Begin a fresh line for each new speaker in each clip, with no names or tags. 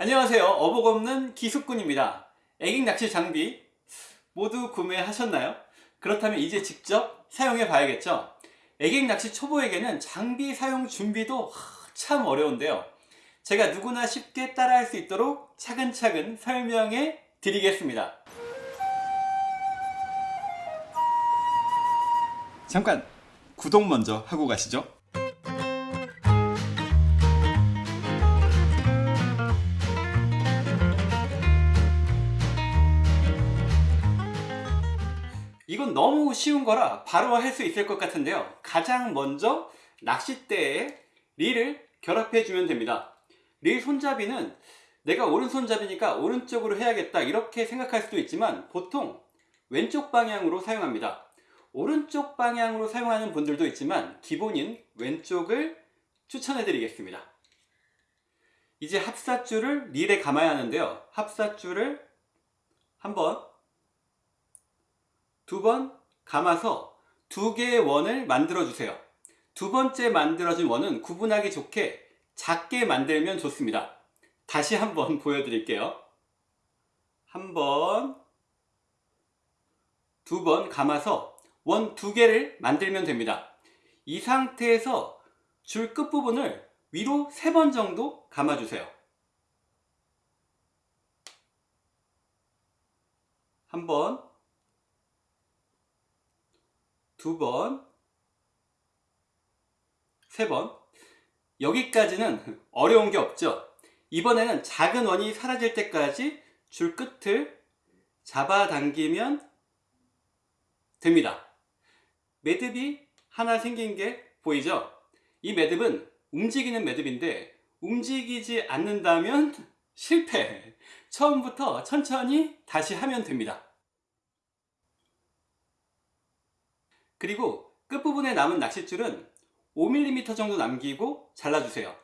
안녕하세요. 어복 없는 기숙군입니다. 애깅 낚시 장비 모두 구매하셨나요? 그렇다면 이제 직접 사용해 봐야겠죠? 애깅 낚시 초보에게는 장비 사용 준비도 참 어려운데요. 제가 누구나 쉽게 따라할 수 있도록 차근차근 설명해 드리겠습니다. 잠깐 구독 먼저 하고 가시죠 너무 쉬운 거라 바로 할 수 있을 것 같은데요. 가장 먼저 낚싯대에 릴을 결합해 주면 됩니다. 릴 손잡이는 내가 오른손잡이니까 오른쪽으로 해야겠다 이렇게 생각할 수도 있지만 보통 왼쪽 방향으로 사용합니다. 오른쪽 방향으로 사용하는 분들도 있지만 기본인 왼쪽을 추천해 드리겠습니다. 이제 합사줄을 릴에 감아야 하는데요. 합사줄을 한번 두 번 감아서 두 개의 원을 만들어 주세요. 두 번째 만들어진 원은 구분하기 좋게 작게 만들면 좋습니다. 다시 한번 보여드릴게요. 한 번 두 번 감아서 원 두 개를 만들면 됩니다. 이 상태에서 줄 끝부분을 위로 세 번 정도 감아주세요. 한 번 두 번, 세 번. 여기까지는 어려운 게 없죠. 이번에는 작은 원이 사라질 때까지 줄 끝을 잡아당기면 됩니다. 매듭이 하나 생긴 게 보이죠? 이 매듭은 움직이는 매듭인데 움직이지 않는다면 실패! 처음부터 천천히 다시 하면 됩니다. 그리고 끝부분에 남은 낚싯줄은 5mm 정도 남기고 잘라주세요.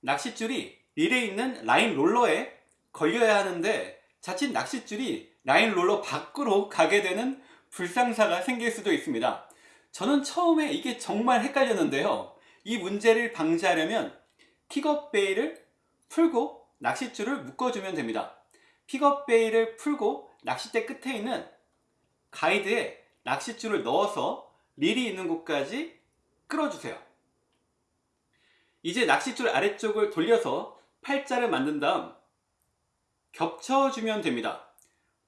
낚싯줄이 릴에 있는 라인 롤러에 걸려야 하는데 자칫 낚싯줄이 라인 롤러 밖으로 가게 되는 불상사가 생길 수도 있습니다. 저는 처음에 이게 정말 헷갈렸는데요. 이 문제를 방지하려면 pickup bail을 풀고 낚싯줄을 묶어주면 됩니다. pickup bail을 풀고 낚싯대 끝에 있는 가이드에 낚싯줄을 넣어서 릴이 있는 곳까지 끌어주세요. 이제 낚싯줄 아래쪽을 돌려서 팔자를 만든 다음 겹쳐주면 됩니다.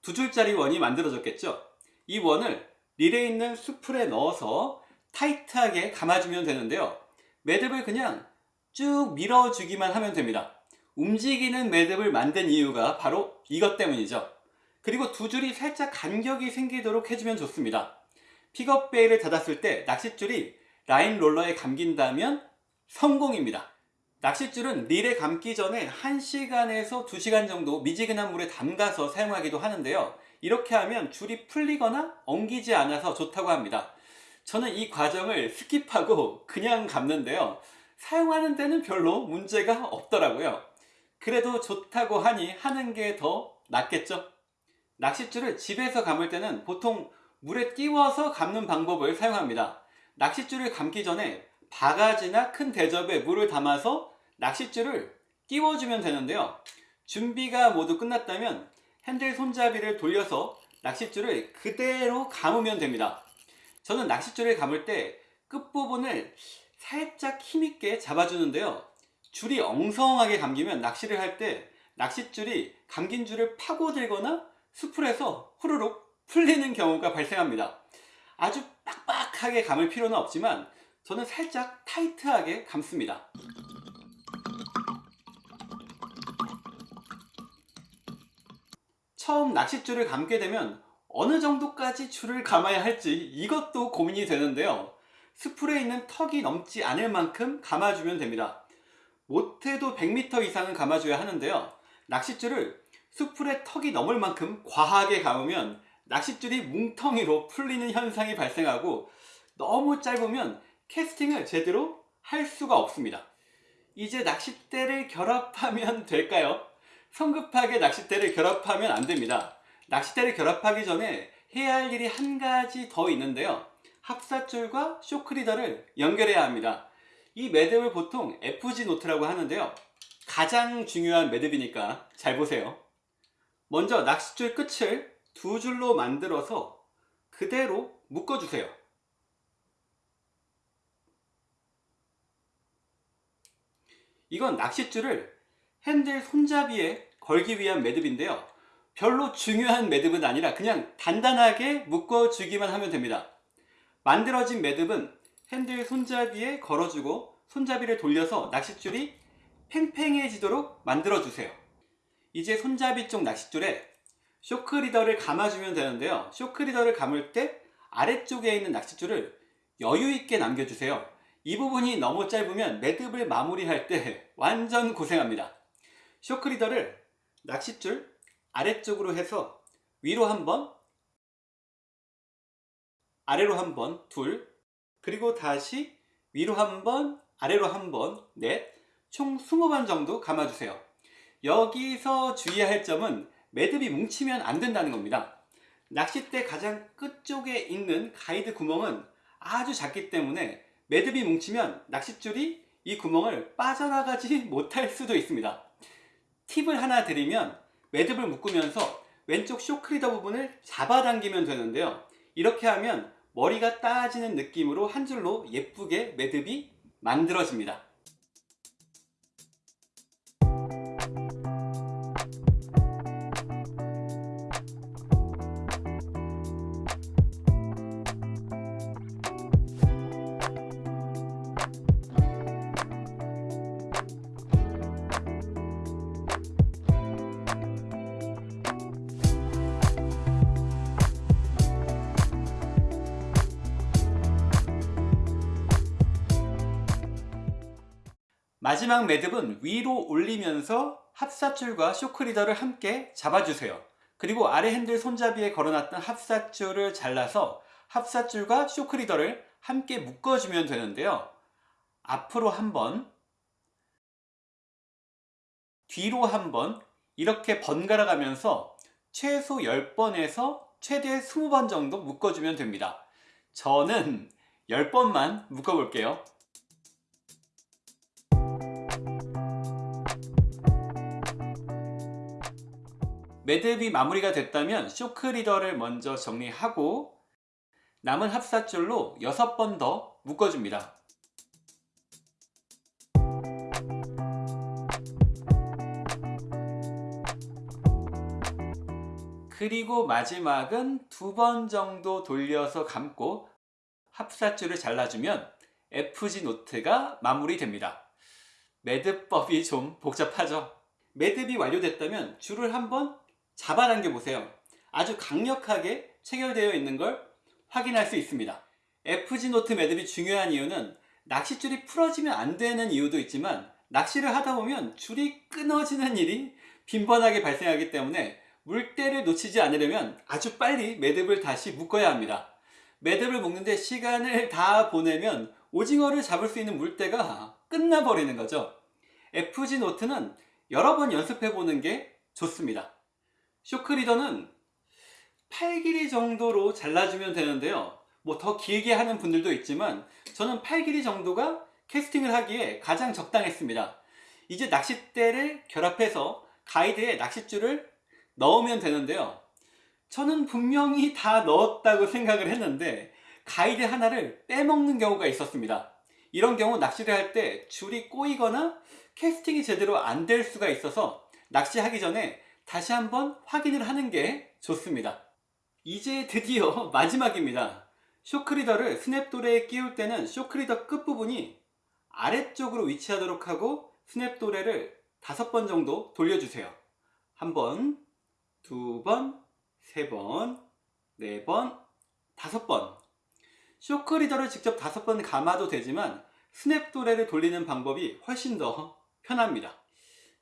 두 줄짜리 원이 만들어졌겠죠? 이 원을 릴에 있는 spool에 넣어서 타이트하게 감아주면 되는데요. 매듭을 그냥 쭉 밀어주기만 하면 됩니다. 움직이는 매듭을 만든 이유가 바로 이것 때문이죠 그리고 두 줄이 살짝 간격이 생기도록 해주면 좋습니다. 픽업 베일을 닫았을 때 낚싯줄이 라인 롤러에 감긴다면 성공입니다. 낚싯줄은 릴에 감기 전에 1시간에서 2시간 정도 미지근한 물에 담가서 사용하기도 하는데요. 이렇게 하면 줄이 풀리거나 엉기지 않아서 좋다고 합니다. 저는 이 과정을 skip하고 그냥 감는데요. 사용하는 데는 별로 문제가 없더라고요. 그래도 좋다고 하니 하는 게 더 낫겠죠 낚싯줄을 집에서 감을 때는 보통 물에 띄워서 감는 방법을 사용합니다. 낚싯줄을 감기 전에 바가지나 큰 대접에 물을 담아서 낚싯줄을 띄워주면 되는데요. 준비가 모두 끝났다면 핸들 손잡이를 돌려서 낚싯줄을 그대로 감으면 됩니다. 저는 낚싯줄을 감을 때 끝부분을 살짝 힘있게 잡아주는데요. 줄이 엉성하게 감기면 낚시를 할 때 낚싯줄이 감긴 줄을 파고들거나 수풀에서 후루룩 풀리는 경우가 발생합니다. 아주 빡빡하게 감을 필요는 없지만 저는 살짝 타이트하게 감습니다. 처음 낚싯줄을 감게 되면 어느 정도까지 줄을 감아야 할지 이것도 고민이 되는데요. 스풀에 있는 턱이 넘지 않을 만큼 감아주면 됩니다. 못해도 100m 이상은 감아줘야 하는데요. 낚싯줄을 수풀에 턱이 넘을 만큼 과하게 감으면 낚싯줄이 뭉텅이로 풀리는 현상이 발생하고 너무 짧으면 캐스팅을 제대로 할 수가 없습니다. 이제 낚싯대를 결합하면 될까요? 성급하게 낚싯대를 결합하면 안됩니다. 낚싯대를 결합하기 전에 해야 할 일이 한 가지 더 있는데요. 합사줄과 shock leader를 연결해야 합니다. 이 매듭을 보통 FG knot라고 하는데요. 가장 중요한 매듭이니까 잘 보세요. 먼저 낚싯줄 끝을 두 줄로 만들어서 그대로 묶어주세요. 이건 낚싯줄을 핸들 손잡이에 걸기 위한 매듭인데요. 별로 중요한 매듭은 아니라 그냥 단단하게 묶어주기만 하면 됩니다. 만들어진 매듭은 핸들 손잡이에 걸어주고 손잡이를 돌려서 낚싯줄이 팽팽해지도록 만들어주세요. 이제 손잡이 쪽 낚싯줄에 쇼크 리더를 감아주면 되는데요. 쇼크 리더를 감을 때 아래쪽에 있는 낚싯줄을 여유있게 남겨주세요. 이 부분이 너무 짧으면 매듭을 마무리할 때 완전 고생합니다. 쇼크 리더를 낚싯줄 아래쪽으로 해서 위로 한 번, 아래로 한 번, 둘, 그리고 다시 위로 한 번, 아래로 한 번, 넷, 총 20번 정도 감아주세요. 여기서 주의할 점은 매듭이 뭉치면 안 된다는 겁니다. 낚싯대 가장 끝쪽에 있는 가이드 구멍은 아주 작기 때문에 매듭이 뭉치면 낚싯줄이 이 구멍을 빠져나가지 못할 수도 있습니다. 팁을 하나 드리면 매듭을 묶으면서 왼쪽 쇼크리더 부분을 잡아당기면 되는데요. 이렇게 하면 머리가 따지는 느낌으로 한 줄로 예쁘게 매듭이 만들어집니다. 마지막 매듭은 위로 올리면서 합사줄과 쇼크리더를 함께 잡아주세요. 그리고 아래 핸들 손잡이에 걸어놨던 합사줄을 잘라서 합사줄과 쇼크리더를 함께 묶어주면 되는데요. 앞으로 한 번, 뒤로 한번 이렇게 번갈아 가면서 최소 10번에서 최대 20번 정도 묶어주면 됩니다. 저는 10번만 묶어볼게요. 매듭이 마무리가 됐다면 쇼크 리더를 먼저 정리하고 남은 합사줄로 6번 더 묶어줍니다. 그리고 마지막은 두 번 정도 돌려서 감고 합사줄을 잘라주면 FG knot가 마무리됩니다. 매듭법이 좀 복잡하죠? 매듭이 완료됐다면 줄을 한번 잡아당겨 보세요. 아주 강력하게 체결되어 있는 걸 확인할 수 있습니다. FG knot 매듭이 중요한 이유는 낚싯줄이 풀어지면 안 되는 이유도 있지만 낚시를 하다 보면 줄이 끊어지는 일이 빈번하게 발생하기 때문에 물때를 놓치지 않으려면 아주 빨리 매듭을 다시 묶어야 합니다. 매듭을 묶는데 시간을 다 보내면 오징어를 잡을 수 있는 물때가 끝나버리는 거죠. FG 노트는 여러 번 연습해 보는 게 좋습니다. 쇼크 리더는 8 길이 정도로 잘라주면 되는데요. 뭐 더 길게 하는 분들도 있지만 저는 8 길이 정도가 캐스팅을 하기에 가장 적당했습니다. 이제 낚싯대를 결합해서 가이드에 낚싯줄을 넣으면 되는데요. 저는 분명히 다 넣었다고 생각을 했는데 가이드 하나를 빼먹는 경우가 있었습니다. 이런 경우 낚시를 할 때 줄이 꼬이거나 캐스팅이 제대로 안 될 수가 있어서 낚시하기 전에 다시 한번 확인을 하는 게 좋습니다. 이제 드디어 마지막입니다. 쇼크리더를 스냅도레에 끼울 때는 쇼크리더 끝부분이 아래쪽으로 위치하도록 하고 스냅도레를 다섯 번 정도 돌려주세요. 한 번, 두 번, 세 번, 네 번, 다섯 번. shock leader를 직접 다섯 번 감아도 되지만 snap도래를 돌리는 방법이 훨씬 더 편합니다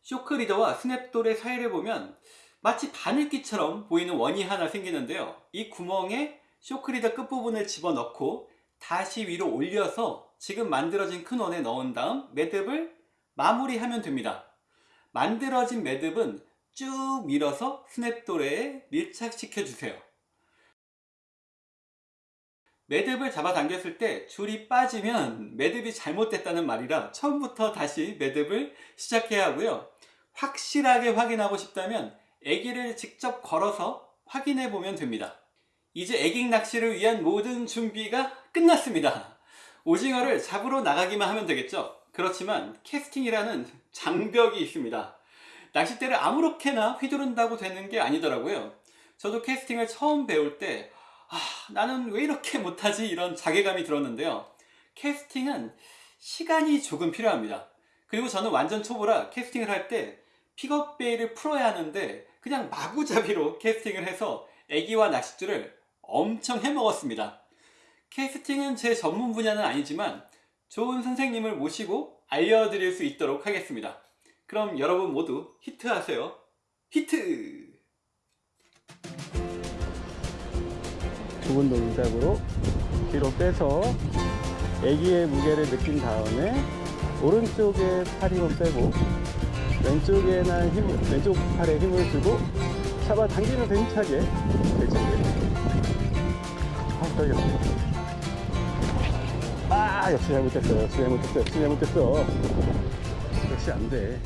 shock leader와 snap도래 사이를 보면 마치 바늘귀처럼 보이는 원이 하나 생기는데요. 이 구멍에 shock leader 끝부분을 집어넣고 다시 위로 올려서 지금 만들어진 큰 원에 넣은 다음 매듭을 마무리하면 됩니다. 만들어진 매듭은 쭉 밀어서 스냅도레에 밀착시켜 주세요. 매듭을 잡아당겼을 때 줄이 빠지면 매듭이 잘못됐다는 말이라 처음부터 다시 매듭을 시작해야 하고요. 확실하게 확인하고 싶다면 애기를 직접 걸어서 확인해 보면 됩니다. 이제 애깅 낚시를 위한 모든 준비가 끝났습니다. 오징어를 잡으러 나가기만 하면 되겠죠. 그렇지만 캐스팅이라는 장벽이 있습니다. 낚싯대를 아무렇게나 휘두른다고 되는 게 아니더라고요. 저도 캐스팅을 처음 배울 때 아, 나는 왜 이렇게 못하지 이런 자괴감이 들었는데요. 캐스팅은 시간이 조금 필요합니다. 그리고 저는 완전 초보라 캐스팅을 할 때 픽업 bail을 풀어야 하는데 그냥 마구잡이로 캐스팅을 해서 애기와 낚싯줄을 엄청 해먹었습니다. 캐스팅은 제 전문 분야는 아니지만 좋은 선생님을 모시고 알려드릴 수 있도록 하겠습니다. 그럼 여러분 모두 히트하세요. 히트!
좁은 동작으로 뒤로 빼서 애기의 무게를 느낀 다음에 오른쪽에 팔 힘을 빼고 왼쪽에는 힘, 왼쪽 팔에 힘을 주고 잡아 당기면서 힘차게 되지 아, 떨렸어. 아, 역시 잘못했어. 역시 잘못했어. 역시 잘못했어. 역시 안 돼.